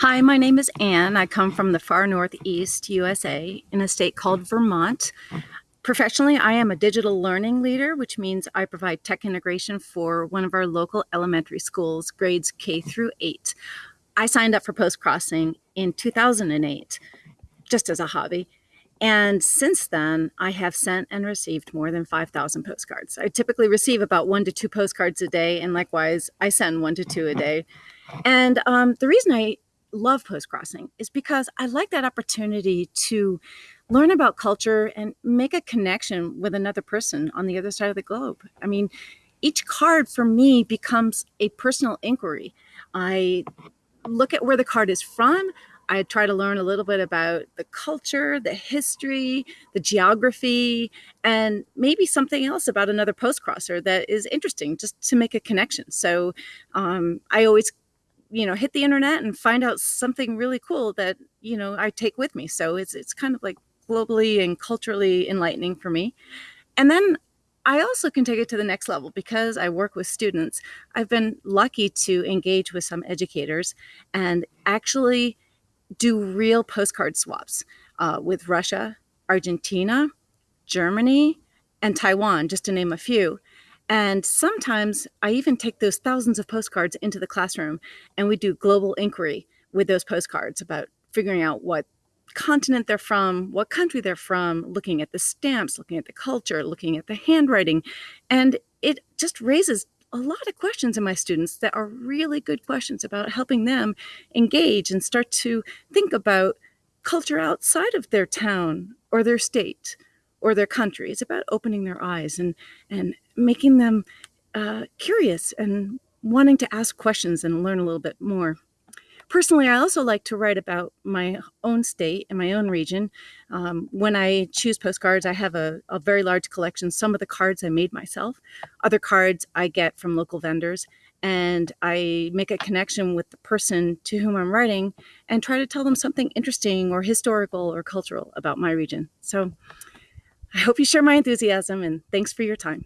Hi, my name is Anne. I come from the far northeast USA in a state called Vermont. Professionally, I am a digital learning leader, which means I provide tech integration for one of our local elementary schools, grades K through 8. I signed up for Postcrossing in 2008 just as a hobby. And since then, I have sent and received more than 5,000 postcards. I typically receive about one to two postcards a day, and likewise, I send one to two a day. And um, the reason I love Postcrossing is because I like that opportunity to learn about culture and make a connection with another person on the other side of the globe. I mean, each card for me becomes a personal inquiry. I look at where the card is from. I try to learn a little bit about the culture, the history, the geography, and maybe something else about another postcrosser that is interesting just to make a connection. So um, I always you know, hit the internet and find out something really cool that, you know, I take with me. So it's, it's kind of like globally and culturally enlightening for me. And then I also can take it to the next level because I work with students. I've been lucky to engage with some educators and actually do real postcard swaps uh, with Russia, Argentina, Germany, and Taiwan, just to name a few. And sometimes I even take those thousands of postcards into the classroom and we do global inquiry with those postcards about figuring out what continent they're from, what country they're from, looking at the stamps, looking at the culture, looking at the handwriting. And it just raises a lot of questions in my students that are really good questions about helping them engage and start to think about culture outside of their town or their state or their country. It's about opening their eyes and, and making them uh, curious and wanting to ask questions and learn a little bit more. Personally, I also like to write about my own state and my own region. Um, when I choose postcards, I have a, a, very large collection. Some of the cards I made myself, other cards I get from local vendors, and I make a connection with the person to whom I'm writing and try to tell them something interesting or historical or cultural about my region. So I hope you share my enthusiasm and thanks for your time.